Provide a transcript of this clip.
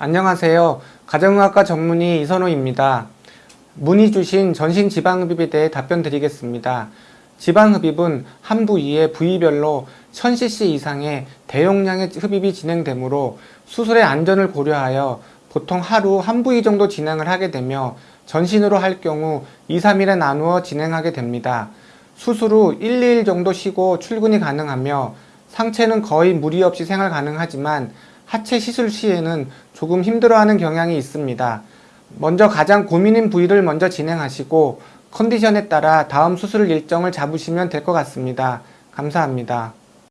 안녕하세요. 가정의학과 전문의 이선호입니다. 문의 주신 전신 지방흡입에 대해 답변 드리겠습니다. 지방흡입은 한 부위의 부위별로 1000cc 이상의 대용량의 흡입이 진행되므로 수술의 안전을 고려하여 보통 하루 한 부위 정도 진행을 하게 되며 전신으로 할 경우 2, 3일에 나누어 진행하게 됩니다. 수술 후 1, 2일 정도 쉬고 출근이 가능하며 상체는 거의 무리 없이 생활 가능하지만 하체 시술 시에는 조금 힘들어하는 경향이 있습니다. 먼저 가장 고민인 부위를 먼저 진행하시고 컨디션에 따라 다음 수술 일정을 잡으시면 될 것 같습니다. 감사합니다.